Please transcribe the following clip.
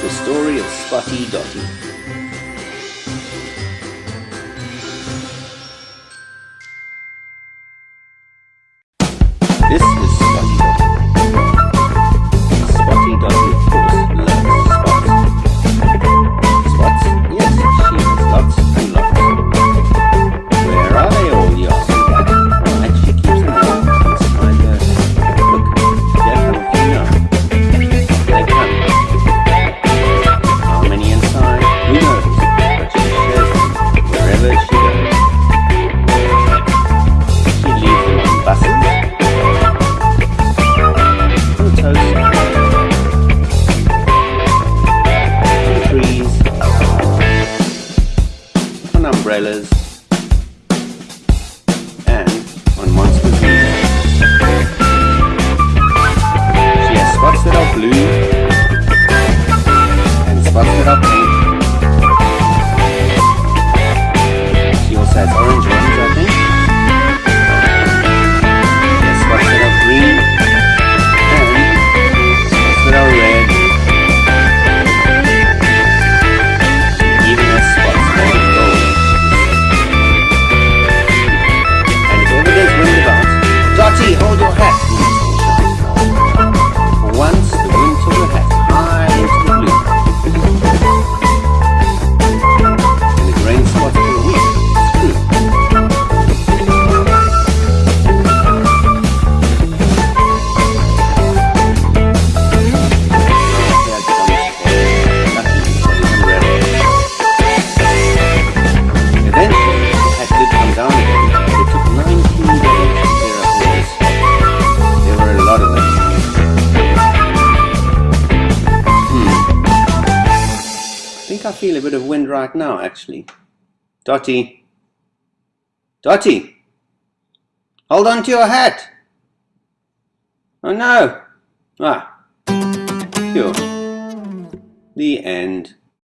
The Story of Spotty Dotty. This is Spotty Dotty. umbrellas. think I feel a bit of wind right now, actually. Dotty. Dotty! Hold on to your hat! Oh no! Ah. Phew. The end.